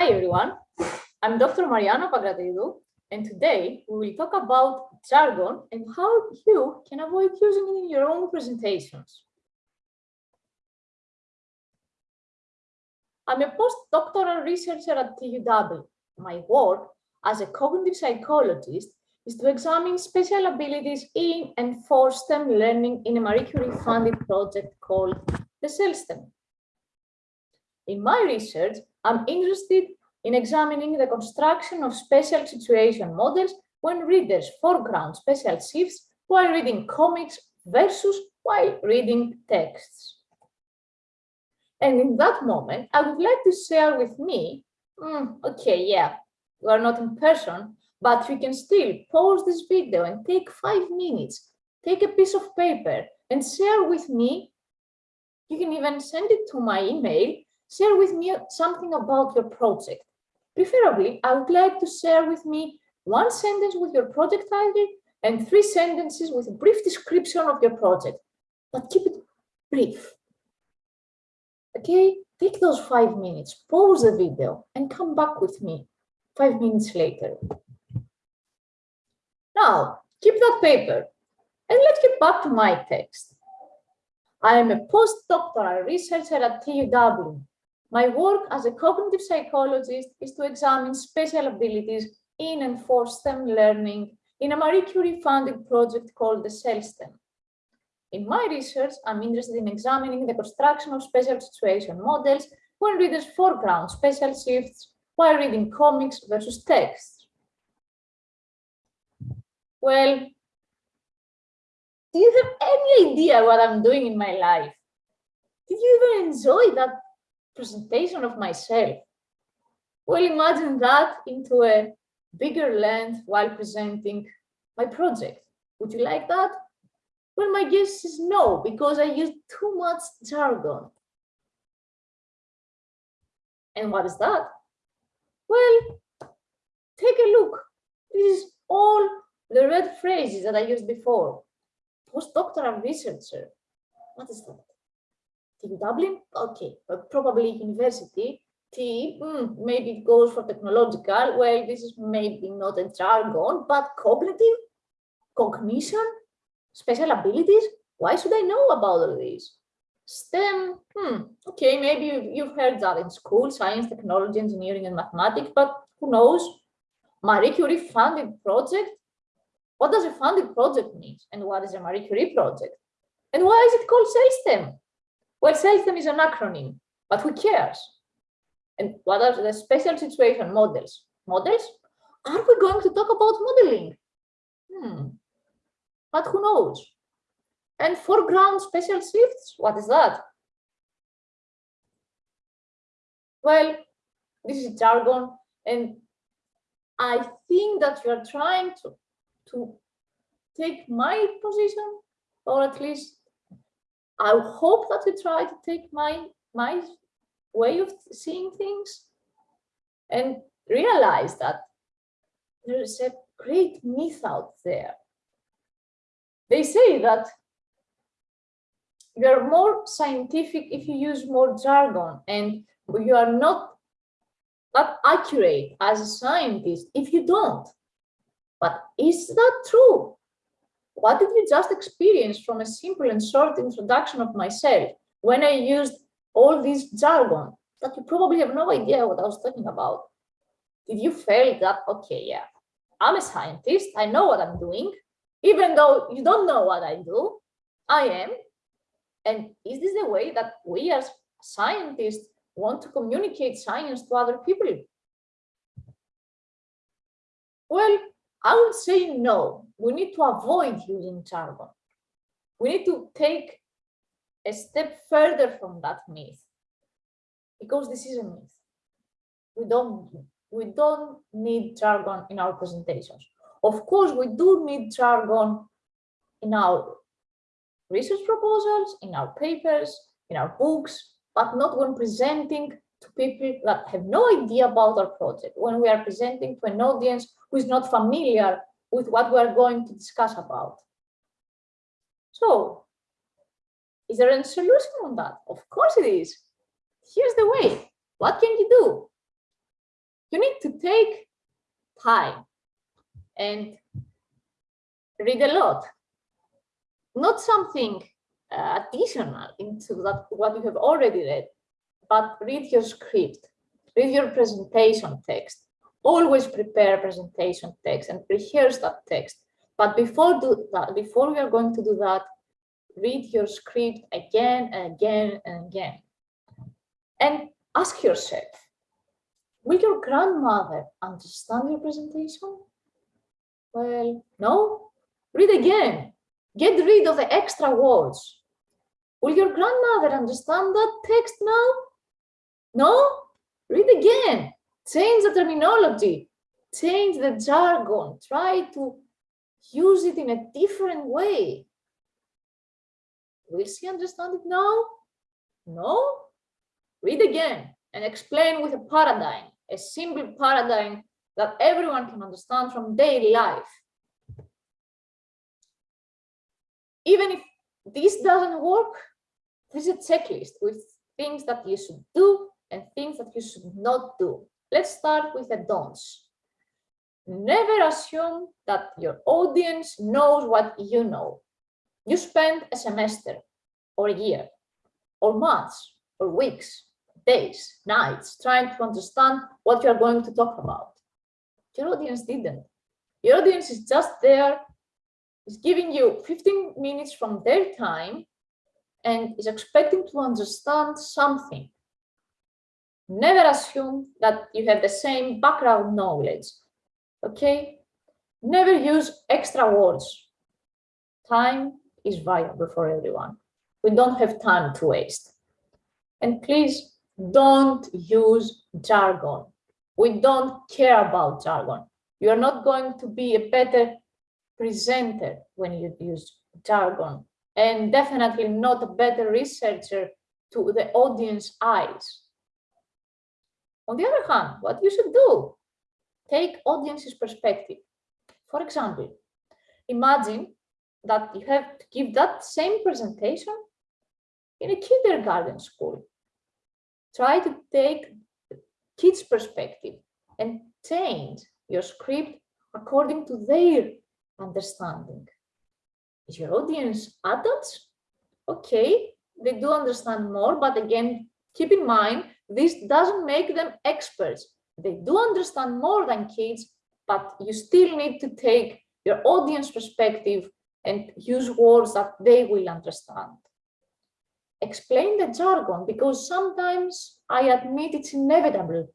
Hi everyone, I'm Dr. Mariana Pagratidou, and today we will talk about jargon and how you can avoid using it in your own presentations. I'm a postdoctoral researcher at TUW. My work as a cognitive psychologist is to examine special abilities in and for STEM learning in a Marie Curie funded project called the CELSTEM. In my research, I'm interested in examining the construction of special situation models when readers foreground special shifts while reading comics versus while reading texts. And in that moment, I would like to share with me, mm, okay, yeah, we are not in person, but we can still pause this video and take five minutes, take a piece of paper and share with me. You can even send it to my email, share with me something about your project. Preferably, I would like to share with me one sentence with your project title and three sentences with a brief description of your project, but keep it brief. Okay, take those five minutes, pause the video and come back with me five minutes later. Now, keep that paper and let's get back to my text. I am a postdoctoral researcher at TUW my work as a cognitive psychologist is to examine special abilities in and for STEM learning in a Marie Curie funded project called the CELSTEM. In my research, I'm interested in examining the construction of special situation models when readers foreground special shifts while reading comics versus texts. Well, do you have any idea what I'm doing in my life? Did you even enjoy that presentation of myself. Well, imagine that into a bigger length while presenting my project. Would you like that? Well, my guess is no, because I use too much jargon. And what is that? Well, take a look. This is all the red phrases that I used before. Postdoctoral researcher. What is that? Dublin, okay, but probably university. T, mm, maybe it goes for technological. Well, this is maybe not a jargon, but cognitive, cognition, special abilities. Why should I know about all these? STEM, hmm, okay, maybe you've heard that in school, science, technology, engineering, and mathematics, but who knows? Marie Curie funded project. What does a funded project mean? And what is a Marie Curie project? And why is it called STEM? Well, CELSTEM is an acronym, but who cares? And what are the special situation models? Models? Are we going to talk about modeling? Hmm. But who knows? And foreground special shifts, what is that? Well, this is jargon, and I think that you are trying to, to take my position, or at least I hope that you try to take my my way of seeing things and realize that there is a great myth out there. They say that you're more scientific if you use more jargon and you are not that accurate as a scientist if you don't. But is that true? What did you just experience from a simple and short introduction of myself when I used all this jargon that you probably have no idea what I was talking about? Did you feel that, okay, yeah, I'm a scientist, I know what I'm doing, even though you don't know what I do, I am. And is this the way that we as scientists want to communicate science to other people? Well, I would say no. We need to avoid using jargon. We need to take a step further from that myth because this is a myth. We don't we don't need jargon in our presentations. Of course, we do need jargon in our research proposals, in our papers, in our books, but not when presenting to people that have no idea about our project, when we are presenting to an audience who is not familiar with what we are going to discuss about. So, is there a solution on that? Of course it is. Here's the way. What can you do? you need to take time and read a lot. Not something uh, additional into that what you have already read, but read your script, read your presentation text. Always prepare presentation text and rehearse that text. But before do that, before we are going to do that, read your script again and again and again. And ask yourself, will your grandmother understand your presentation? Well, no. Read again. Get rid of the extra words. Will your grandmother understand that text now? No? Read again. Change the terminology. Change the jargon. Try to use it in a different way. Will she understand it now? No? Read again and explain with a paradigm, a simple paradigm that everyone can understand from daily life. Even if this doesn't work, there's a checklist with things that you should do and things that you should not do. Let's start with the don'ts. Never assume that your audience knows what you know. You spend a semester or a year or months or weeks, days, nights trying to understand what you're going to talk about. Your audience didn't. Your audience is just there, is giving you 15 minutes from their time and is expecting to understand something. Never assume that you have the same background knowledge, okay? Never use extra words. Time is valuable for everyone. We don't have time to waste. And please don't use jargon. We don't care about jargon. You're not going to be a better presenter when you use jargon and definitely not a better researcher to the audience eyes. On the other hand, what you should do, take audience's perspective. For example, imagine that you have to give that same presentation in a kindergarten school. Try to take kids' perspective and change your script according to their understanding. Is your audience adults? Okay, they do understand more, but again, keep in mind, this doesn't make them experts. They do understand more than kids, but you still need to take your audience perspective and use words that they will understand. Explain the jargon because sometimes I admit it's inevitable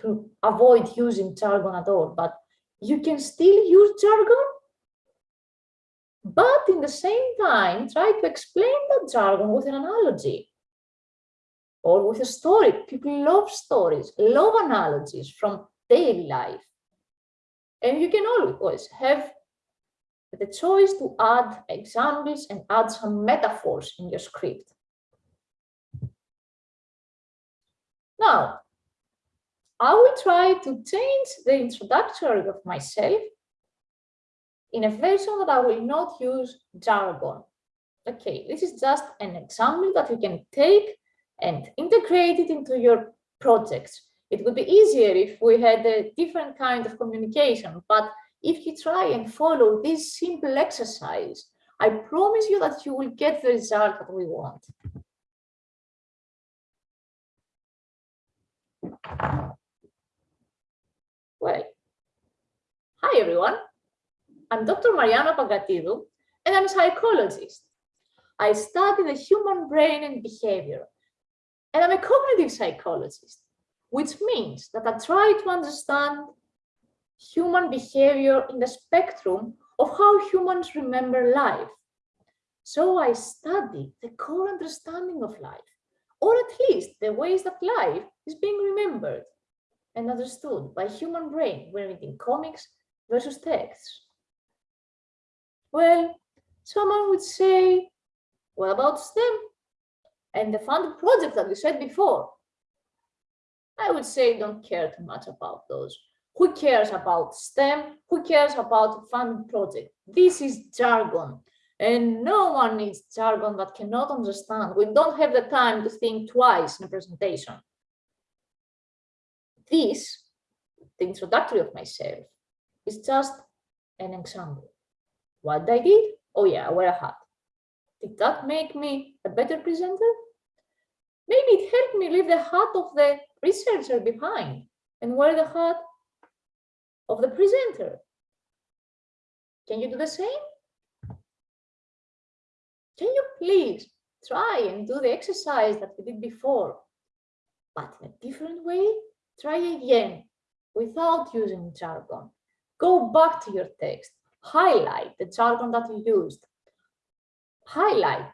to avoid using jargon at all, but you can still use jargon. But in the same time, try to explain the jargon with an analogy or with a story. People love stories, love analogies from daily life. And you can always have the choice to add examples and add some metaphors in your script. Now, I will try to change the introductory of myself in a version that I will not use jargon. Okay, this is just an example that you can take and integrate it into your projects. It would be easier if we had a different kind of communication, but if you try and follow this simple exercise, I promise you that you will get the result that we want. Well, hi everyone. I'm Dr. Mariana Pankratidou, and I'm a psychologist. I study the human brain and behavior, and I'm a cognitive psychologist, which means that I try to understand human behavior in the spectrum of how humans remember life. So I study the core understanding of life, or at least the ways that life is being remembered and understood by human brain when reading comics versus texts. Well, someone would say, what about STEM? And the funded project that we said before. I would say don't care too much about those. Who cares about STEM? Who cares about funded project? This is jargon. And no one needs jargon that cannot understand. We don't have the time to think twice in a presentation. This, the introductory of myself is just an example. What I did? Oh yeah, I wear a hat. Did that make me a better presenter? Maybe it helped me leave the hat of the researcher behind and wear the hat of the presenter. Can you do the same? Can you please try and do the exercise that we did before, but in a different way? Try again without using jargon. Go back to your text, highlight the jargon that you used, highlight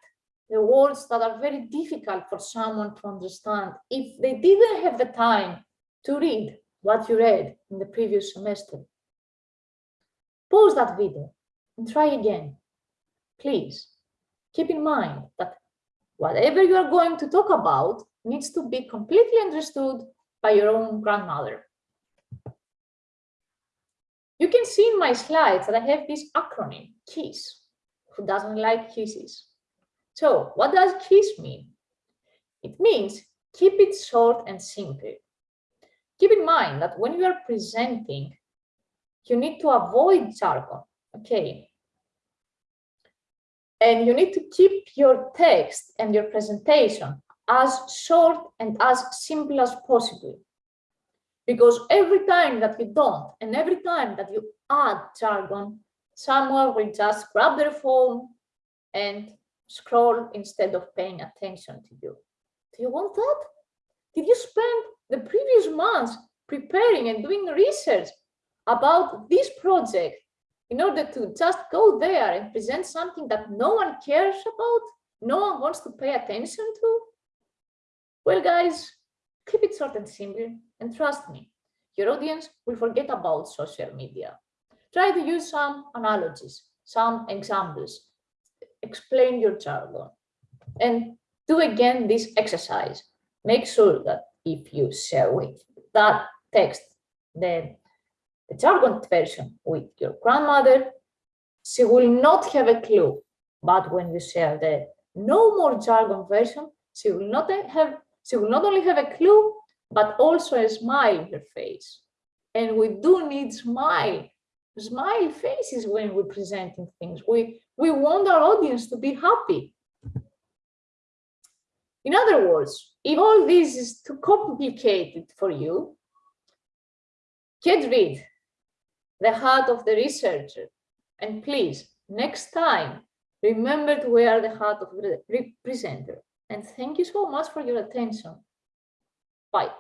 the words that are very difficult for someone to understand if they didn't have the time to read what you read in the previous semester. Pause that video and try again. Please keep in mind that whatever you are going to talk about needs to be completely understood by your own grandmother. You can see in my slides that I have this acronym, KISS. Who doesn't like kisses? So what does KISS mean? It means keep it short and simple. Keep in mind that when you are presenting, you need to avoid jargon, okay? And you need to keep your text and your presentation as short and as simple as possible. Because every time that you don't, and every time that you add jargon, someone will just grab their phone and scroll instead of paying attention to you. Do you want that? Did you spend the previous months preparing and doing research about this project in order to just go there and present something that no one cares about, no one wants to pay attention to? Well, guys, keep it short and simple, and trust me, your audience will forget about social media. Try to use some analogies, some examples, explain your jargon, and do again this exercise. Make sure that if you share with that text, the, the jargon version with your grandmother, she will not have a clue. But when you share the no more jargon version, she will not have she will not only have a clue, but also a smile in her face. And we do need smile, smile faces when we're presenting things. We, we want our audience to be happy. In other words, if all this is too complicated for you, get rid the heart of the researcher. And please, next time, remember to wear the heart of the presenter. And thank you so much for your attention. Bye.